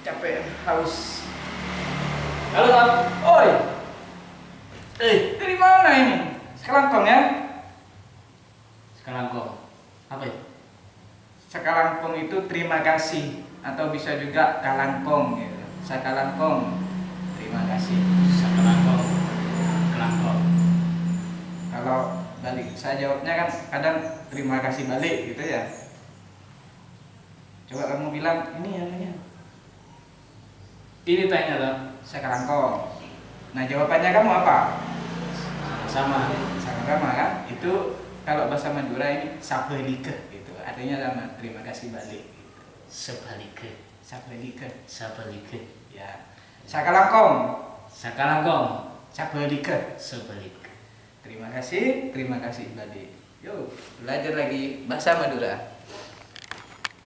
capek, haus. Halo Tam. Oi, Eh, dari mana ini? Sekelangkong ya? sekarang kok apa itu? Sekalangkong itu terima kasih atau bisa juga kalangkong gitu. Sakalangkong. Terima kasih. Sekarang kok. Kelangkong. Kalau balik saya jawabnya kan kadang terima kasih balik gitu ya. Coba kamu bilang ini namanya Ini tanya Tam. Sakalangkong. Nah, jawabannya kamu apa? Sama. Sama-sama kan? Itu kalau bahasa Madura ini sapelike gitu. Artinya sama terima kasih balik gitu. Sebaliknya. Sapelike. Sebaliknya. Ya. Sakalangkong. Sekarang kok. Sapelike. Sebaliknya. Terima kasih, terima kasih balik. Yuk, belajar lagi bahasa Madura.